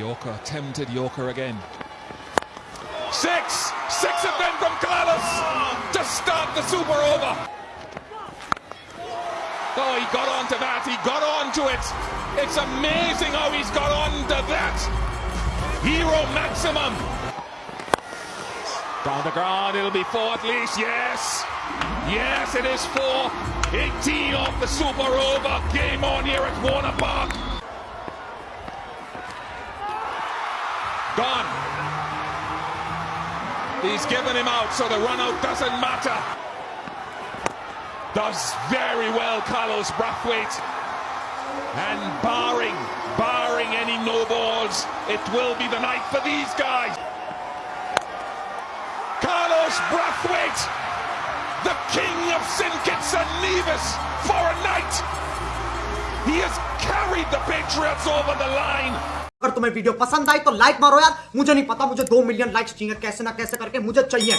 Yorker, tempted Yorker again. Six! Six of them from Carlos to start the super over. Oh, he got onto that. He got onto it. It's amazing how he's got onto that. Hero maximum. Down the ground, it'll be four at least. Yes. Yes, it is four. 18 off the super over. Game on here at Warner Park. Gone. He's given him out, so the run out doesn't matter. Does very well, Carlos Brathwaite. And barring, barring any no balls, it will be the night for these guys. Carlos Brathwaite, the king of St. Kitts and Nevis for a night. He has carried the Patriots over the line. तुम्हें video पसंद आई तो like मारो यार। मुझे नहीं पता, मुझे दो मिलियन लाइक्स चाहिए, कैसे ना कैसे करके मुझे चाहिए।